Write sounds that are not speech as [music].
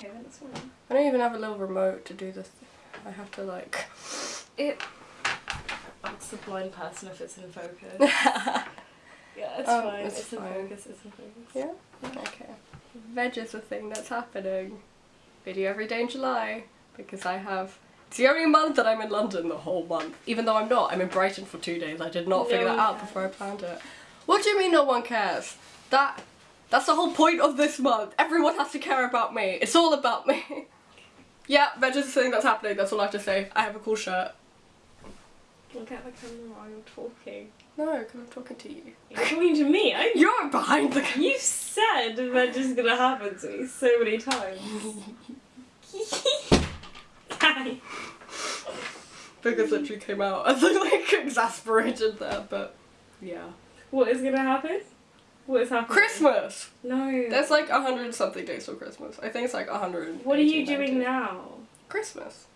I don't even have a little remote to do this. I have to like. It. Ask the blind person if it's in focus. [laughs] yeah, it's Oh, fine. it's It's, in focus. It's in focus. Yeah? Okay. Veg is the thing that's happening. Video every day in July because I have. It's the only month that I'm in London the whole month. Even though I'm not. I'm in Brighton for two days. I did not No figure that one out cares. before I planned it. What do you mean no one cares? That. That's the whole point of this month. Everyone has to care about me. It's all about me. [laughs] yeah, veg is the thing that's happening. That's all I have to say. I have a cool shirt. Look at the camera while you're talking. No, because I'm talking to you. You're talking to me. I. You're behind the camera. You said that is gonna happen to me so many times. Hi. [laughs] Because literally came out [laughs] I as like exasperated there, but yeah. What is gonna happen? What is happening? Christmas! No. There's like a hundred something days till Christmas. I think it's like a hundred. What are you doing now? Christmas.